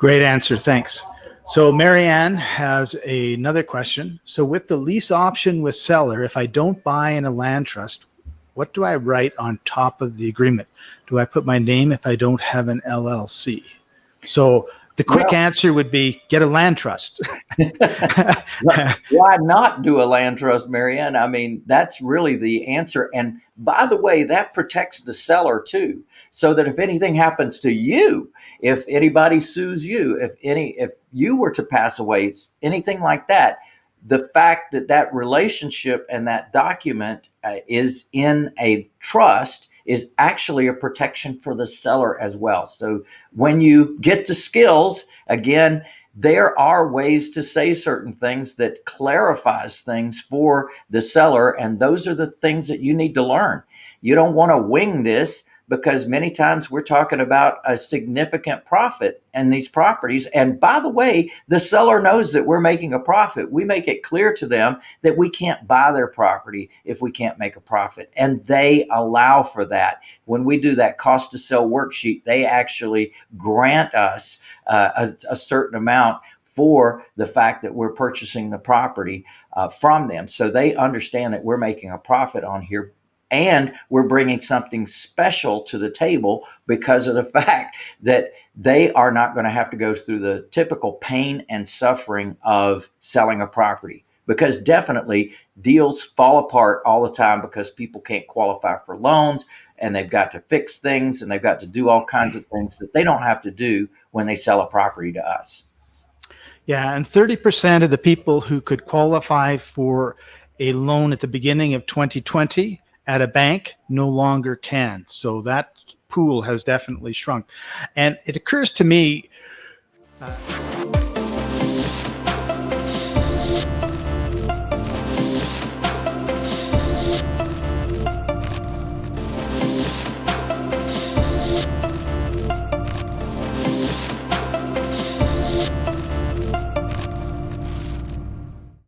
Great answer. Thanks. So Marianne has another question. So with the lease option with seller, if I don't buy in a land trust, what do I write on top of the agreement? Do I put my name if I don't have an LLC? So the quick Well- answer would be get a land trust. Why not do a land trust, Marianne? I mean, that's really the answer. And by the way, that protects the seller too. So that if anything happens to you, if anybody sues you, if any, if you were to pass away, anything like that, the fact that that relationship and that document uh, is in a trust is actually a protection for the seller as well. So when you get to skills, again, there are ways to say certain things that clarifies things for the seller. And those are the things that you need to learn. You don't want to wing this because many times we're talking about a significant profit in these properties. And by the way, the seller knows that we're making a profit. We make it clear to them that we can't buy their property if we can't make a profit. And they allow for that. When we do that cost to sell worksheet, they actually grant us uh, a, a certain amount for the fact that we're purchasing the property uh, from them. So they understand that we're making a profit on here and we're bringing something special to the table because of the fact that they are not going to have to go through the typical pain and suffering of selling a property because definitely deals fall apart all the time because people can't qualify for loans and they've got to fix things and they've got to do all kinds of things that they don't have to do when they sell a property to us. Yeah, and 30% of the people who could qualify for a loan at the beginning of 2020 at a bank no longer can. So that pool has definitely shrunk. And it occurs to me, uh,